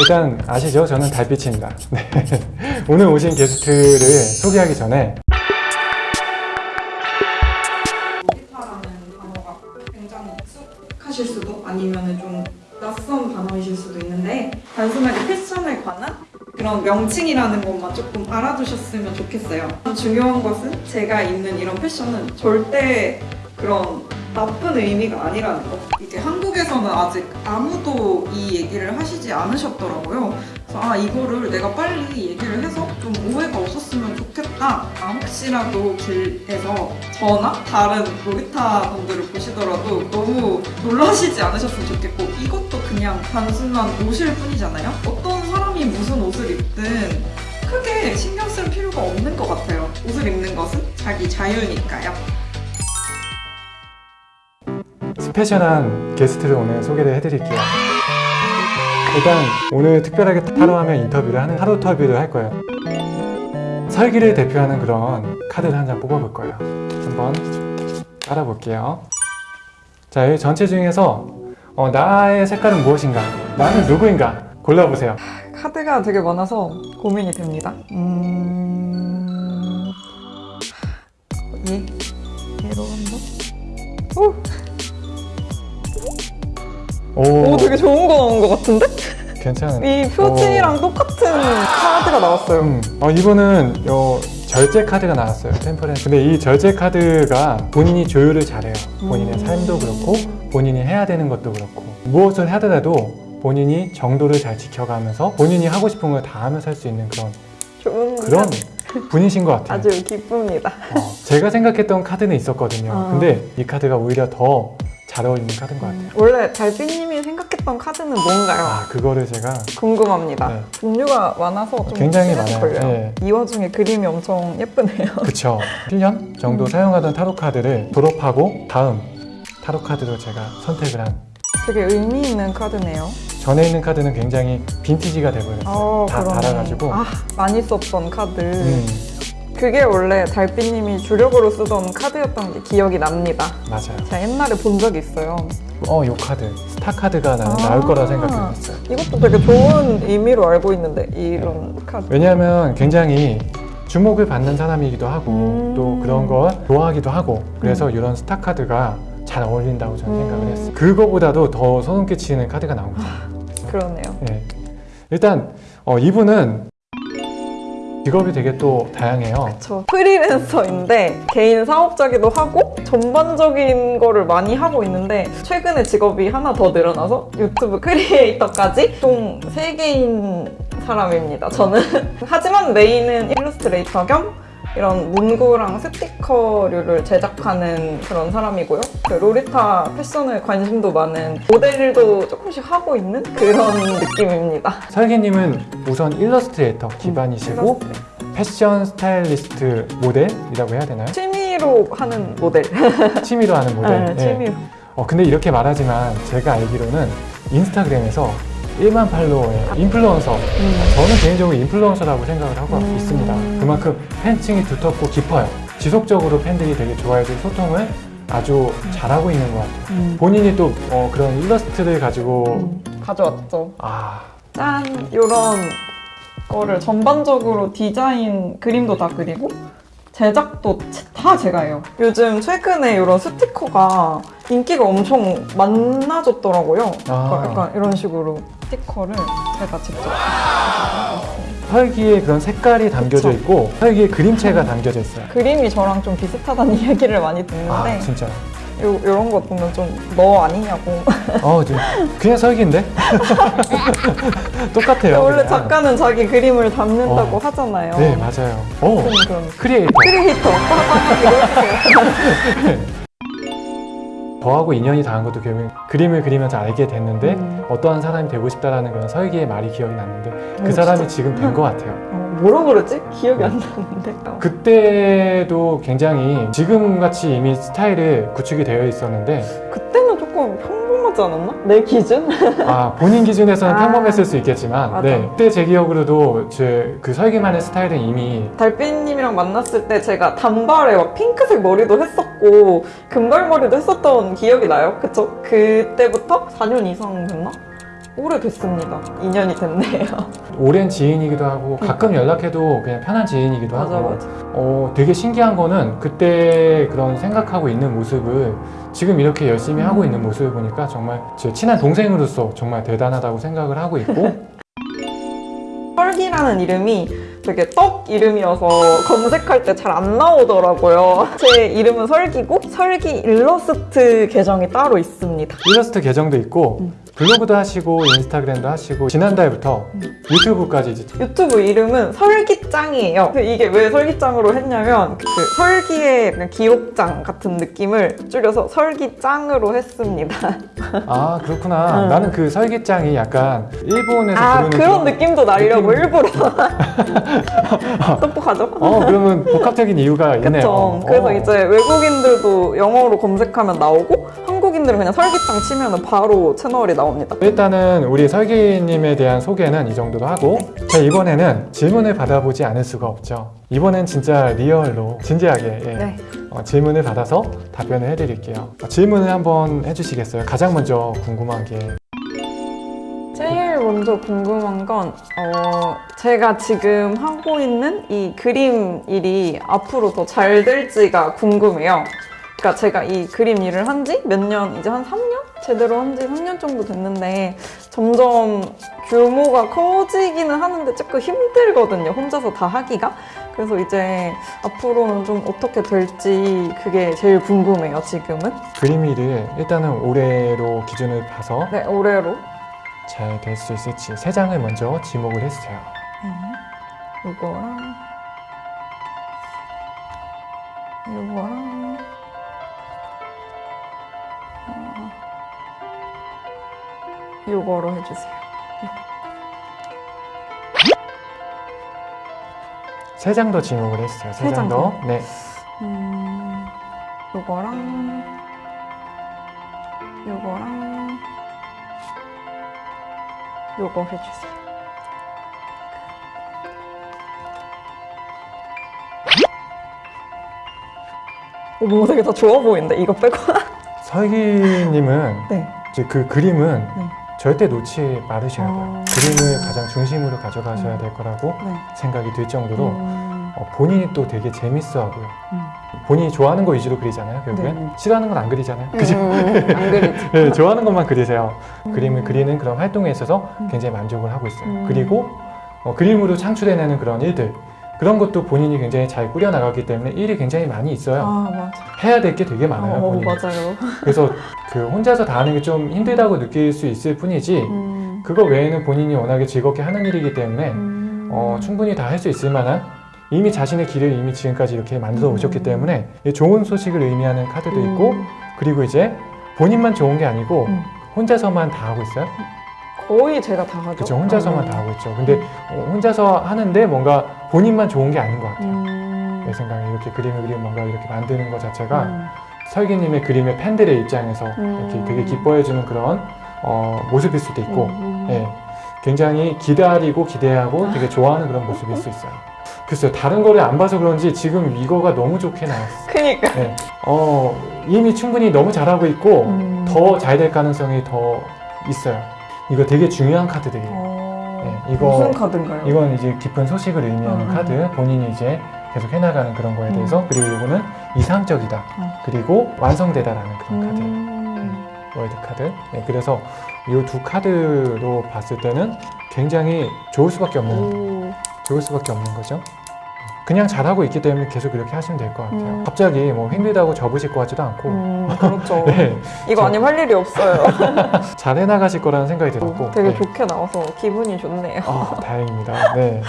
일단 아시죠? 저는 달빛입니다. 네. 오늘 오신 게스트를 소개하기 전에 로리타라는 단어가 굉장히 익숙하실 수도 아니면 좀 낯선 단어이실 수도 있는데 단순하게 패션에 관한 그런 명칭이라는 것만 조금 알아두셨으면 좋겠어요. 중요한 것은 제가 입는 이런 패션은 절대 그런 나쁜 의미가 아니라는 거. 이게 한국에서는 아직 아무도 이 얘기를 하시지 않으셨더라고요. 그래서 아 이거를 내가 빨리 얘기를 해서 좀 오해가 없었으면 좋겠다. 아 혹시라도 길에서 저나 다른 로리타 분들을 보시더라도 너무 놀라시지 않으셨으면 좋겠고 이것도 그냥 단순한 옷일 뿐이잖아요. 어떤 사람이 무슨 옷을 입든 크게 신경 쓸 필요가 없는 것 같아요. 옷을 입는 것은 자기 자유니까요. 스페셜한 게스트를 오늘 소개를 해드릴게요. 일단 오늘 특별하게 타로하면 인터뷰를 하는 타로 터뷰를 할 거예요. 설기를 대표하는 그런 카드를 한 장 뽑아볼 거예요. 한번 깔아볼게요. 자, 여기 전체 중에서 어, 나의 색깔은 무엇인가? 나는 누구인가? 골라보세요. 카드가 되게 많아서 고민이 됩니다. 음... 얘? 얘로 한번? 오! 오, 오, 되게 좋은 거 나온 것 같은데? 괜찮은. 이 표지랑 똑같은 카드가 나왔어요. 음, 어, 이번은 요 절제 카드가 나왔어요. 템퍼렌스. 근데 이 절제 카드가 본인이 조율을 잘해요. 본인의 음. 삶도 그렇고 본인이 해야 되는 것도 그렇고 무엇을 하더라도 본인이 정도를 잘 지켜가면서 본인이 하고 싶은 걸 다 하면서 할 수 있는 그런 좋은 그런 카드. 분이신 것 같아요. 아주 기쁩니다. 어, 제가 생각했던 카드는 있었거든요. 어. 근데 이 카드가 오히려 더 잘 어울리는 카드인 것 같아요. 원래 달빛님 이 생각했던 카드는 뭔가요? 아 그거를 제가 궁금합니다. 네. 종류가 많아서 좀 굉장히 많아요. 걸려요. 네. 이 와중에 그림이 엄청 예쁘네요. 그쵸 1년 정도 음. 사용하던 타로 카드를 졸업하고 다음 타로 카드로 제가 선택을 한 되게 의미 있는 카드네요. 전에 있는 카드는 굉장히 빈티지가 돼버렸어요 아, 다 그러네. 달아가지고 아, 많이 썼던 카드. 음, 그게 원래 달빛님이 주력으로 쓰던 카드였던 게 기억이 납니다. 맞아요 제가 옛날에 본 적이 있어요. 어, 요 카드 스타 카드가 나는 아. 나올 거라 생각했어요 이것도 되게 좋은 의미로 알고 있는데 이런 카드. 왜냐하면 굉장히 주목을 받는 사람이기도 하고 음. 또 그런 걸 좋아하기도 하고 그래서 이런 스타 카드가 잘 어울린다고 저는 음. 생각을 했어요 그거보다도 더 소름 끼치는 카드가 나온 거죠 그러네요. 예. 일단 어, 이분은 직업이 되게 또 다양해요. 저 프리랜서인데 개인 사업자기도 하고 전반적인 거를 많이 하고 있는데 최근에 직업이 하나 더 늘어나서 유튜브 크리에이터까지 총 세개인 사람입니다 저는. 하지만 메인은 일러스트레이터 겸 이런 문구랑 스티커류를 제작하는 그런 사람이고요 그 로리타 패션에 관심도 많은 모델도 조금씩 하고 있는 그런 느낌입니다 설계님은 우선 일러스트레이터 기반이시고 일러스트레이터. 패션 스타일리스트 모델이라고 해야 되나요? 취미로 하는 모델 취미로 하는 모델. 네, 예. 취미로 어, 근데 이렇게 말하지만 제가 알기로는 인스타그램에서 1만 팔로워의 인플루언서. 저는 개인적으로 인플루언서라고 생각을 하고 음. 있습니다. 그만큼 팬층이 두텁고 깊어요. 지속적으로 팬들이 되게 좋아해주고 소통을 아주 잘하고 있는 것 같아요. 본인이 또 어, 그런 일러스트를 가지고 음, 가져왔죠 아 짠! 요런 거를 전반적으로 디자인 그림도 다 그리고 제작도 제- 다 제가 해요. 요즘 최근에 이런 스티커가 인기가 엄청 많아졌더라고요. 아. 그러니까 약간 이런 식으로 스티커를 제가 직접. 혈기에 그런 색깔이 담겨져 그쵸. 있고 혈기에 그림체가 담겨져 있어요. 그림이 저랑 좀 비슷하다는 이야기를 많이 듣는데 아 진짜. 요, 요런 거 보면 좀 너 아니냐고 어, 좀 그냥 설기인데? 똑같아요. 원래 그냥. 작가는 자기 그림을 담는다고 어. 하잖아요. 네, 맞아요. 그럼 크리에이터. 크리에이터 저하고 인연이 닿은 것도 결국 그림을 그리면서 알게 됐는데 음. 어떠한 사람이 되고 싶다라는 그런 설기의 말이 기억이 났는데 그 어, 사람이 지금 된 것 같아요. 어, 뭐라 그러지? 기억이 안 나는데. 그때도 굉장히 지금같이 이미 스타일이 구축이 되어 있었는데 그때는 조금 평범하지 않았나? 내 기준? 아 본인 기준에서는 아. 평범했을 수 있겠지만 맞아. 네, 그때 제 기억으로도 제 그 설기만의 스타일은 이미 달빛님이랑 만났을 때 제가 단발에 막 핑크색 머리도 했었고 금발머리도 했었던 기억이 나요. 그쵸? 그때부터 4년 이상 됐나? 오래됐습니다. 2년이 됐네요. 오랜 지인이기도 하고 가끔 연락해도 그냥 편한 지인이기도 맞아 하고 맞아. 어, 되게 신기한 거는 그때 그런 생각하고 있는 모습을 지금 이렇게 열심히 하고 있는 모습을 보니까 정말 제 친한 동생으로서 정말 대단하다고 생각을 하고 있고 설기라는 이름이 되게 떡 이름이어서 검색할 때 잘 안 나오더라고요. 제 이름은 설기고 설기 일러스트 계정이 따로 있습니다. 일러스트 계정도 있고 음. 블로그도 하시고 인스타그램도 하시고 지난달부터 유튜브까지 이제 유튜브 이름은 설기짱이에요. 이게 왜 설기짱으로 했냐면 그 설기의 기록장 같은 느낌을 줄여서 설기짱으로 했습니다. 아 그렇구나 음. 나는 그 설기장이 약간 일본에서 아 부르는 그런 느낌도 나려고 느낌? 일부러 똑똑하죠? 어 그러면 복합적인 이유가 있네요 그쵸. 그래서 어. 이제 외국인들도 영어로 검색하면 나오고 한국인들은 그냥 설기장 치면 바로 채널이 나 옵니다. 일단은 우리 설기님에 대한 소개는 이 정도로 하고 자 이번에는 질문을 받아보지 않을 수가 없죠 이번엔 진짜 리얼로 진지하게 예, 네. 어, 질문을 받아서 답변을 해드릴게요 어, 질문을 한번 해주시겠어요? 가장 먼저 궁금한 게 제일 먼저 궁금한 건 어, 제가 지금 하고 있는 이 그림 일이 앞으로 더 잘 될지가 궁금해요. 그러니까 제가 이 그림 일을 한 지 몇 년, 이제 한 3년? 제대로 한 지 3년 정도 됐는데 점점 규모가 커지기는 하는데 조금 힘들거든요. 혼자서 다 하기가. 그래서 이제 앞으로는 좀 어떻게 될지 그게 제일 궁금해요, 지금은. 그림 일을 일단은 올해로 기준을 봐서 네, 올해로. 잘 될 수 있을지 세 장을 먼저 지목을 해주세요 네. 이거랑 이거 이거로 해주세요. 세 장 더 지목을 해주세요 세세장 더? 네. 음, 이거랑 이거랑 이거 해주세요. 오, 뭔가 되게 다 좋아 보이는데 이거 빼고. 설기님은 네. 이제 그 그림은 네. 절대 놓지 말으셔야 돼요. 어. 그림을 가장 중심으로 가져가셔야 음. 될 거라고 네. 생각이 들 정도로 음, 어, 본인이 또 되게 재밌어 하고요. 음. 본인이 좋아하는 거 위주로 그리잖아요. 결국엔 네. 싫어하는 건 안 그리잖아요. 그죠? 음, 안 그리지. 네, 좋아하는 것만 그리세요. 그림을 음. 그리는 그런 활동에 있어서 음. 굉장히 만족을 하고 있어요. 음. 그리고 어, 그림으로 창출해내는 그런 일들 그런 것도 본인이 굉장히 잘 꾸려 나가기 때문에 일이 굉장히 많이 있어요. 아 맞아. 해야 될 게 되게 많아요. 어, 본인이. 맞아요. 그래서 그 혼자서 다 하는 게 좀 힘들다고 느낄 수 있을 뿐이지 음, 그거 외에는 본인이 워낙에 즐겁게 하는 일이기 때문에 음. 어, 충분히 다 할 수 있을 만한 이미 자신의 길을 이미 지금까지 이렇게 만들어 오셨기 음. 때문에 이 좋은 소식을 의미하는 카드도 있고 음, 그리고 이제 본인만 좋은 게 아니고 음. 혼자서만 다 하고 있어요. 거의 제가 다 하죠. 그렇죠. 혼자서만 음. 다 하고 있죠. 근데 어, 혼자서 하는데 뭔가 본인만 좋은 게 아닌 것 같아요. 음. 내 생각에 이렇게 그림을 그리고 뭔가 이렇게 만드는 것 자체가 음. 설기님의 그림의 팬들의 입장에서 음. 이렇게 되게 기뻐해주는 그런 어, 모습일 수도 있고 음. 예, 굉장히 기다리고 기대하고 되게 좋아하는 그런 모습일 수 있어요. 글쎄요, 다른 거를 안 봐서 그런지 지금 이거가 너무 좋게 나왔어요. 그니까. 네. 어, 이미 충분히 너무 잘하고 있고 음. 더잘 될 가능성이 더 있어요. 이거 되게 중요한 카드들이에요. 어... 네, 이거- 무슨 카드인가요? 이건 이제 깊은 소식을 의미하는 음. 카드, 본인이 이제 계속 해나가는 그런 거에 대해서 그리고 이거는 이상적이다. 음. 그리고 완성되다라는 그런 카드. 음. 월드 카드. 네, 그래서 이 두 카드로 봤을 때는 굉장히 좋을 수밖에 없는 오. 좋을 수밖에 없는 거죠. 그냥 잘하고 있기 때문에 계속 이렇게 하시면 될 것 같아요. 음. 갑자기 뭐 힘들다고 접으실 것 같지도 않고 음, 그렇죠. 네, 이거 아니면 할 일이 없어요. 잘 해나가실 거라는 생각이 들었고 되게 네. 좋게 나와서 기분이 좋네요. 아, 다행입니다. 네.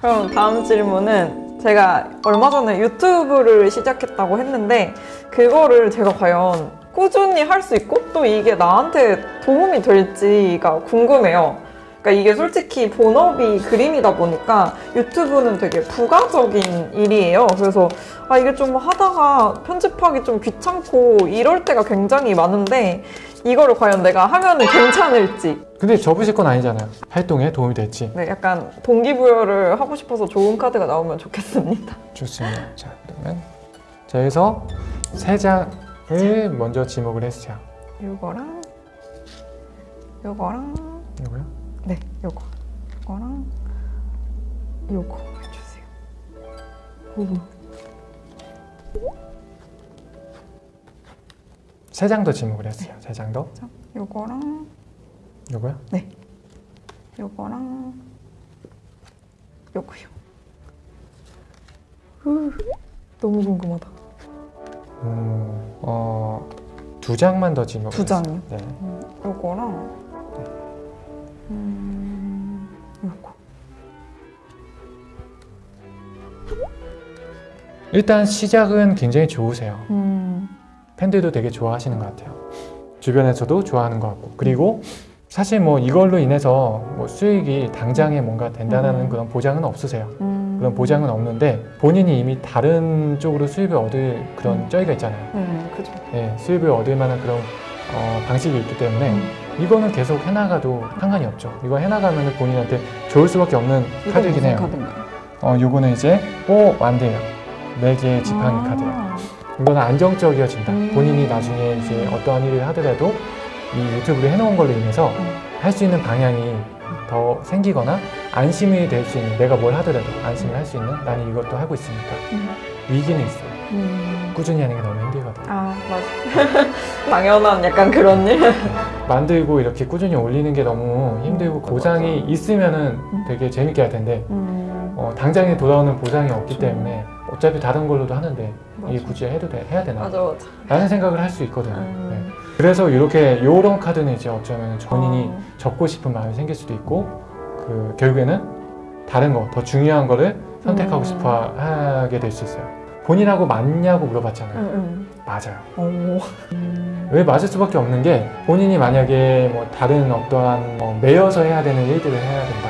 그럼 다음 질문은 제가 얼마 전에 유튜브를 시작했다고 했는데 그거를 제가 과연 꾸준히 할 수 있고 또 이게 나한테 도움이 될지가 궁금해요. 그러니까 이게 솔직히 본업이 그림이다 보니까 유튜브는 되게 부가적인 일이에요. 그래서 아 이게 좀 하다가 편집하기 좀 귀찮고 이럴 때가 굉장히 많은데 이거를 과연 내가 하면 은 괜찮을지 근데 접으실 건 아니잖아요. 활동에 도움이 될지. 네, 약간 동기부여를 하고 싶어서 좋은 카드가 나오면 좋겠습니다. 좋습니다. 자, 그러면 자, 여기서 세 장을 먼저 지목을 해주세요. 이거랑 이거랑 이거요? 네, 요거. 요거랑 요거 해주세요. 오. 세 장 더 지목을 했어요. 세장 더. 자, 요거랑 요거요? 요거랑 요거요. 후, 너무 궁금하다. 음, 어, 두 장만 더 지목을 두. 장이요? 네. 음, 요거랑 음, 요거. 일단 시작은 굉장히 좋으세요. 음, 팬들도 되게 좋아하시는 것 같아요. 주변에서도 좋아하는 것 같고 그리고 사실 뭐 이걸로 인해서 뭐 수익이 당장에 뭔가 된다는 음. 그런 보장은 없으세요. 음. 그런 보장은 없는데 본인이 이미 다른 쪽으로 수입을 얻을 그런 음. 쩌이가 있잖아요. 음, 그죠. 네, 수입을 얻을 만한 그런 어, 방식이 있기 때문에 음. 이거는 계속 해나가도 상관이 없죠. 이거 해나가면 본인한테 좋을 수밖에 없는 카드이긴 해요. 어, 요거는 이제 오 완대예요. 네 개의 지팡이 아. 카드예요. 이거는 안정적이어진다. 음. 본인이 나중에 이제 어떠한 일을 하더라도 이 유튜브를 해놓은 걸로 인해서 음. 할수 있는 방향이 더 생기거나 안심이 될 수 있는 내가 뭘 하더라도 안심을 할 수 있는 나는 이것도 하고 있으니까 음. 위기는 있어요. 음. 꾸준히 하는 게 너무 힘들거든요. 아, 맞아. 당연한 약간 그런 일. 만들고 이렇게 꾸준히 올리는 게 너무 힘들고 보상이 있으면은 되게 재밌게 할 텐데 음. 어, 당장에 돌아오는 보상이 없기 때문에 어차피 다른 걸로도 하는데 이게 맞아. 굳이 해도 돼, 해야 되나? 맞아, 맞아. 라는 생각을 할 수 있거든요. 음. 네. 그래서 이렇게 요런 카드는 이제 어쩌면 본인이 어. 접고 싶은 마음이 생길 수도 있고 그 결국에는 다른 거 더 중요한 거를 선택하고 음. 싶어 하게 될 수 있어요. 본인하고 맞냐고 물어봤잖아요. 응, 맞아요. 응. 오. 음. 왜 맞을 수밖에 없는 게 본인이 만약에 뭐 다른 어떠한 뭐 매여서 해야 되는 일들을 해야 된다.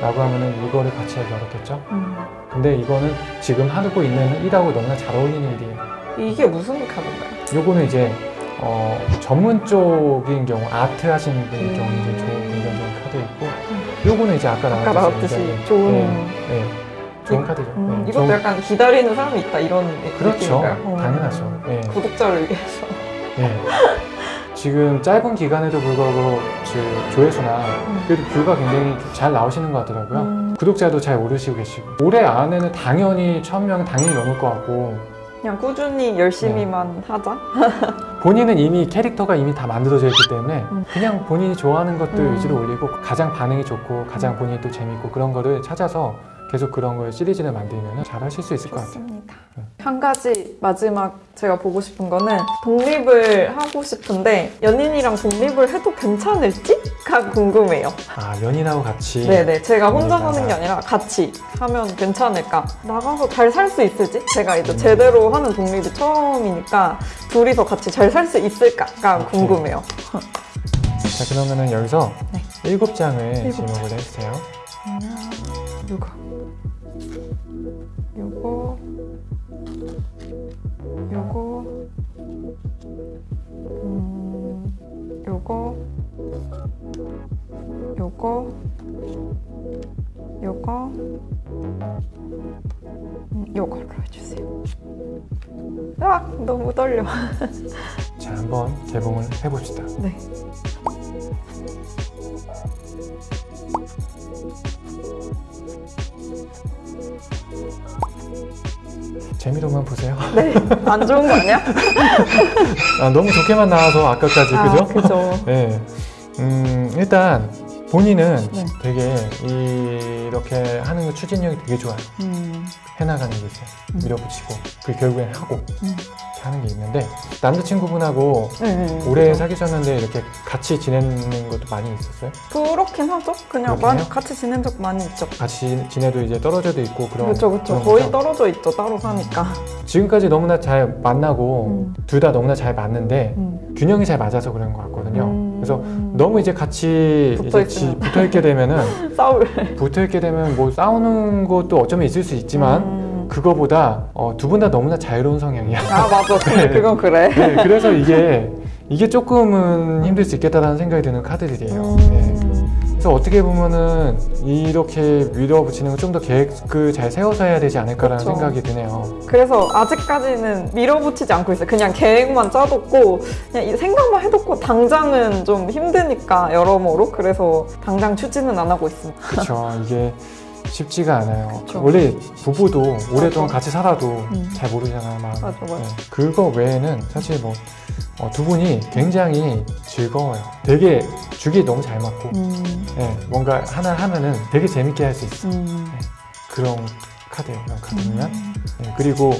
라고 하면은 이거를 같이 하기 어렵겠죠? 음. 근데 이거는 지금 하고 있는 일하고 너무나 잘 어울리는 일이에요. 이게 무슨 카드인가요? 요거는 이제 어, 전문 쪽인 경우 아트 하시는 분의 음. 경우 이제 좋은 긍정적인 카드 있고 요거는 이제 아까 나왔듯이 굉장히, 좋은. 네, 네, 좋은 카드죠. 음, 네, 이것도 좋은- 약간 기다리는 사람이 있다 이런 그렇죠. 느낌인가요? 어. 당연하죠. 네, 구독자를 위해서. 네. 지금 짧은 기간에도 불구하고 그 조회수나 그래도 뷰가 굉장히 잘 나오시는 것 같더라고요. 음, 구독자도 잘 오르시고 계시고 올해 안에는 당연히 1000명 당연히 넘을 것 같고 그냥 꾸준히 열심히만 하자. 본인은 이미 캐릭터가 이미 다 만들어져 있기 때문에 음. 그냥 본인이 좋아하는 것들 음. 위주로 올리고 가장 반응이 좋고 가장 본인이 또 재밌고 그런 거를 찾아서 계속 그런 걸 시리즈를 만들면 잘 하실 수 있을 것 같아요. 좋습니다. 네. 한 가지 마지막 제가 보고 싶은 거는 독립을 하고 싶은데 연인이랑 독립을 해도 괜찮을지가 궁금해요. 아 연인하고 같이 네네 제가 혼자 독립하자. 사는 게 아니라 같이 하면 괜찮을까 나가서 잘 살 수 있을지 제가 이제 음. 제대로 하는 독립이 처음이니까 둘이서 같이 잘 살 수 있을까가 오케이. 궁금해요. 자 그러면은 여기서 네. 일곱 장을 일곱 지목을 해주세요. 요거 요거 요거 음 요거 요거 요거 음, 요걸로 해주세요. 아 너무 떨려. 자 한번 개봉을 해봅시다. 네. 안 좋은 거 아니야? 아, 너무 좋게만 나와서 아까까지 아, 그죠? 그죠. 네. 음, 일단 본인은 네. 되게 이렇게 하는 거 추진력이 되게 좋아요. 음. 해나가는 게 있어요. 음. 밀어붙이고 그 결국엔 하고 음. 하는 게 있는데 남자친구분하고 네, 네, 오래 그죠. 사귀셨는데 이렇게 같이 지내는 것도 많이 있었어요? 그렇긴 하죠. 그냥 많이? 같이 지낸 적 많이 있죠. 같이 지내도 이제 떨어져도 있고 그런 그렇죠, 그렇죠. 거의 거죠? 떨어져 있죠. 따로 사니까. 지금까지 너무나 잘 만나고 음. 둘다 너무나 잘 맞는데 음. 균형이 잘 맞아서 그런 것 같거든요. 음. 그래서 너무 이제 같이 붙어 있게 되면은 싸울. 붙어 있게 되면 뭐 싸우는 것도 어쩌면 있을 수 있지만 음. 그거보다 어, 두 분 다 너무나 자유로운 성향이야. 아 맞아. 네. 그건 그래. 네, 그래서 이게 이게 조금은 힘들 수 있겠다라는 생각이 드는 카드들이에요. 음. 네. 그래서 어떻게 보면은 이렇게 밀어붙이는 건 좀 더 계획을 잘 세워서 해야 되지 않을까라는 그쵸. 생각이 드네요. 그래서 아직까지는 밀어붙이지 않고 있어요. 그냥 계획만 짜뒀고 그냥 이 생각만 해뒀고 당장은 좀 힘드니까 여러모로 그래서 당장 추진은 안 하고 있습니다. 그렇죠. 이게 쉽지가 않아요. 그쵸. 원래 부부도 오랫동안 맞아. 같이 살아도 음. 잘 모르잖아요. 맞아, 맞아. 그거 외에는 사실 뭐두 분이 굉장히 즐거워요. 되게 주기 너무 잘 맞고 음, 예, 뭔가 하나 하면은 되게 재밌게 할 수 있어. 요 음. 그런 카드예요. 그런 카드면. 예, 그리고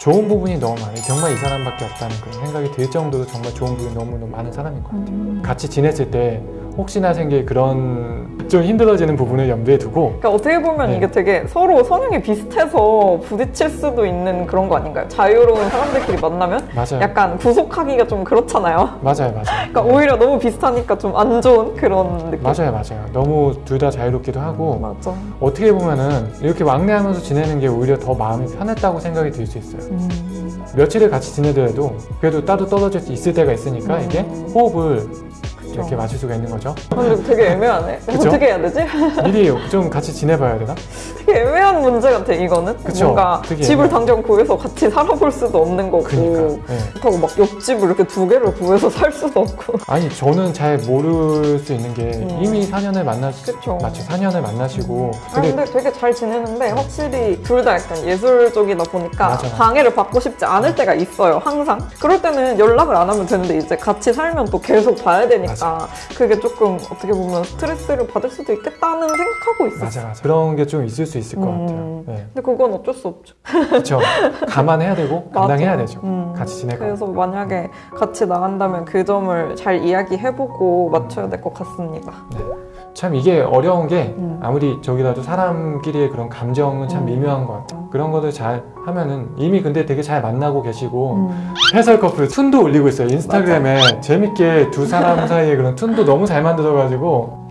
좋은 부분이 너무 많아요. 정말 이 사람밖에 없다는 그런 생각이 들 정도로 정말 좋은 부분이 너무너무 많은 사람인 것 같아요. 음. 같이 지냈을 때 혹시나 생길 그런 좀 힘들어지는 부분을 염두에 두고 그러니까 어떻게 보면 네. 이게 되게 서로 성향이 비슷해서 부딪힐 수도 있는 그런 거 아닌가요? 자유로운 사람들끼리 만나면 맞아요. 약간 구속하기가 좀 그렇잖아요. 맞아요, 맞아요. 그러니까 오히려 너무 비슷하니까 좀 안 좋은 그런 느낌. 맞아요, 맞아요. 너무 둘 다 자유롭기도 하고 맞아. 어떻게 보면은 이렇게 왕래하면서 지내는 게 오히려 더 마음이 편했다고 생각이 들 수 있어요. 음. 며칠을 같이 지내더라도 그래도 따로 떨어질 수 있을 때가 있으니까 음. 이게 호흡을 그쵸. 이렇게 맞출 수가 있는 거죠. 근데 되게 애매하네. 그쵸? 어떻게 해야 되지? 미리 좀 같이 지내봐야 되나? 되게 애매한 문제 같아 이거는. 그쵸? 뭔가 되게 집을 애매해. 당장 구해서 같이 살아볼 수도 없는 거고. 그러니까. 네. 그렇다고 막 옆집을 이렇게 두 개를 구해서 살 수도 없고. 아니 저는 잘 모를 수 있는 게 음. 이미 4년을 만나 그쵸. 마치 4년을 만나시고 아 근데 되게 잘 지내는데 확실히 둘 다 약간 예술 쪽이다 보니까 맞아. 방해를 받고 싶지 않을 때가 있어요 항상 그럴 때는 연락을 안 하면 되는데 이제 같이 살면 또 계속 봐야 되니까 그게 조금 어떻게 보면 스트레스를 받을 수도 있겠다는 생각하고 있었어요 맞아 맞아 그런 게 좀 있을 수 있을 것 음. 같아요. 네. 근데 그건 어쩔 수 없죠 그렇죠. 감안해야 되고. 감당해야 되죠. 음. 같이 지내고. 그래서 만약에 같이 나간다면 그 점을 잘 이야기해보고 맞춰야 될 것 같습니다 참 이게 어려운 게 음. 아무리 저기라도 사람끼리의 그런 감정은 참 음. 미묘한 것 같아요. 그런 것들 잘 하면은 이미 근데 되게 잘 만나고 계시고 음. 해설 커플 툰도 올리고 있어요. 인스타그램에 재밌게 두 사람 사이에 그런 툰도 너무 잘 만들어가지고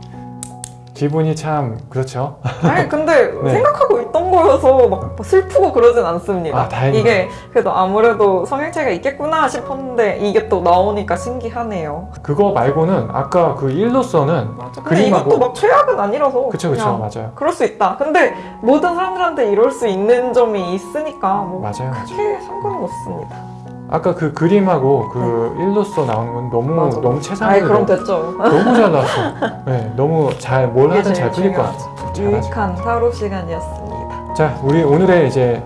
기분이 참 그렇죠. 아니 근데 네. 생각하고 있던 거여서 막 슬프고 그러진 않습니다. 아, 다행이다. 이게 그래도 아무래도 성향차이가 있겠구나 싶었는데 이게 또 나오니까 신기하네요. 그거 말고는 아까 그 일로서는 근데 이것도 그림하고 막 최악은 아니라서 그쵸 그쵸 맞아요. 그럴 수 있다. 근데 모든 사람들한테 이럴 수 있는 점이 있으니까 뭐 맞아요 맞아요. 크게 상관은 없습니다. 아까 그 그림하고 그 일로서 나오는 건 너무 네. 맞아. 너무 최상으로 그럼 됐죠. 너무 잘 나왔어. 네, 너무 잘 뭘 하든 잘 풀릴 것 같아. 유익한 타로 시간이었습니다. 자, 우리 오늘의 이제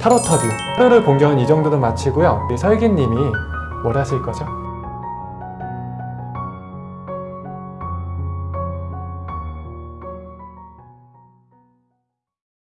타로 터뷰. 타로를 본격은 이 정도로 마치고요. 우리 설기님이 뭘 하실 거죠?